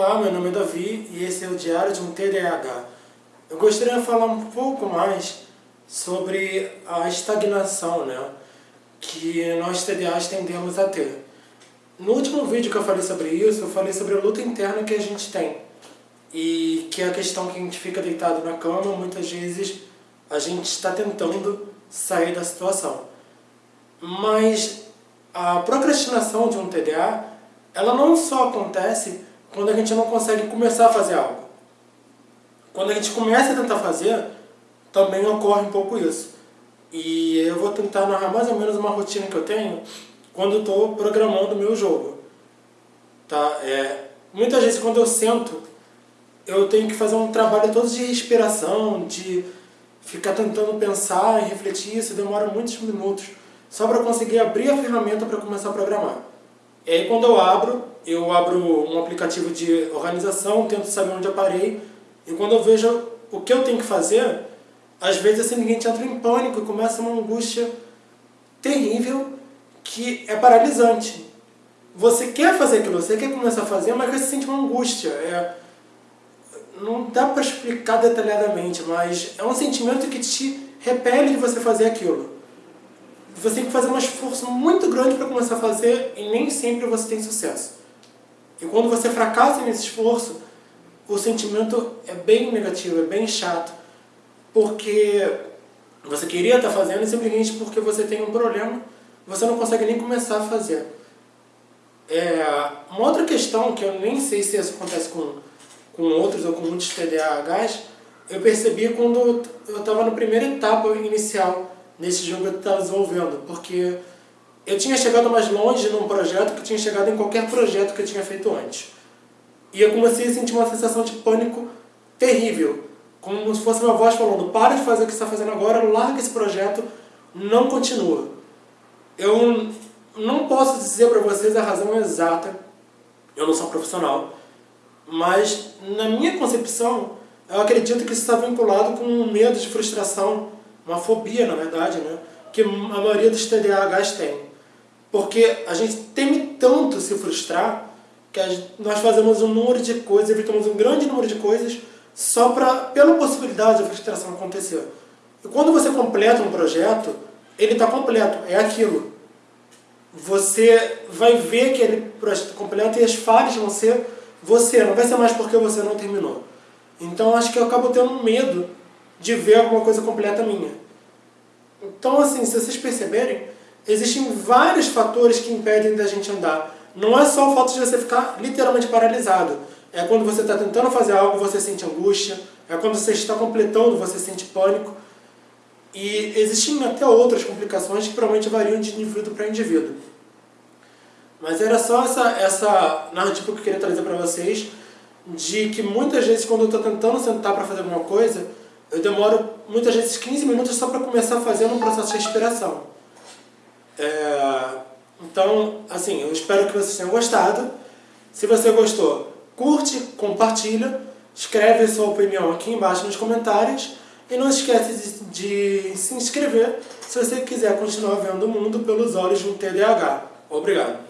Olá, meu nome é Davi e esse é o Diário de um TDAH. Eu gostaria de falar um pouco mais sobre a estagnação né, que nós TDAs tendemos a ter. No último vídeo que eu falei sobre isso, eu falei sobre a luta interna que a gente tem. E que é a questão que a gente fica deitado na cama, muitas vezes a gente está tentando sair da situação. Mas a procrastinação de um TDA, ela não só acontece quando a gente não consegue começar a fazer algo. Quando a gente começa a tentar fazer, também ocorre um pouco isso. E eu vou tentar narrar mais ou menos uma rotina que eu tenho quando estou programando o meu jogo. Tá? É, muitas vezes quando eu sento, eu tenho que fazer um trabalho todo de respiração, de ficar tentando pensar e refletir, isso demora muitos minutos, só para conseguir abrir a ferramenta para começar a programar. E aí quando eu abro, eu abro um aplicativo de organização, tento saber onde eu parei, e quando eu vejo o que eu tenho que fazer, às vezes assim, ninguém entra em pânico e começa uma angústia terrível que é paralisante. Você quer fazer aquilo, você quer começar a fazer, mas você sente uma angústia. É, não dá para explicar detalhadamente, mas é um sentimento que te repele de você fazer aquilo você tem que fazer um esforço muito grande para começar a fazer e nem sempre você tem sucesso. E quando você fracassa nesse esforço, o sentimento é bem negativo, é bem chato, porque você queria estar fazendo e simplesmente porque você tem um problema, você não consegue nem começar a fazer. É, uma outra questão, que eu nem sei se isso acontece com, com outros ou com muitos TDAHs, eu percebi quando eu estava na primeira etapa inicial nesse jogo que eu estava desenvolvendo, porque eu tinha chegado mais longe num projeto que tinha chegado em qualquer projeto que eu tinha feito antes. E eu comecei a sentir uma sensação de pânico terrível, como se fosse uma voz falando, para de fazer o que você está fazendo agora, larga esse projeto, não continua. Eu não posso dizer para vocês a razão exata, eu não sou profissional, mas na minha concepção, eu acredito que isso está vinculado com um medo de frustração uma fobia, na verdade, né? que a maioria dos TDAHs tem. Porque a gente teme tanto se frustrar que nós fazemos um número de coisas, evitamos um grande número de coisas só pra, pela possibilidade da frustração acontecer. E quando você completa um projeto, ele está completo, é aquilo. Você vai ver que ele projeto completo e as falhas vão ser você, não vai ser mais porque você não terminou. Então acho que eu acabo tendo medo de ver alguma coisa completa minha. Então, assim, se vocês perceberem, existem vários fatores que impedem da gente andar. Não é só o fato de você ficar literalmente paralisado. É quando você está tentando fazer algo, você sente angústia. É quando você está completando, você sente pânico. E existem até outras complicações que provavelmente variam de indivíduo para indivíduo. Mas era só essa, essa narrativa que eu queria trazer para vocês, de que muitas vezes quando eu estou tentando sentar para fazer alguma coisa, eu demoro muitas vezes 15 minutos só para começar fazer um processo de respiração. É, então, assim, eu espero que vocês tenham gostado. Se você gostou, curte, compartilha, escreve sua opinião aqui embaixo nos comentários e não esquece de, de se inscrever se você quiser continuar vendo o mundo pelos olhos de um TDAH. Obrigado.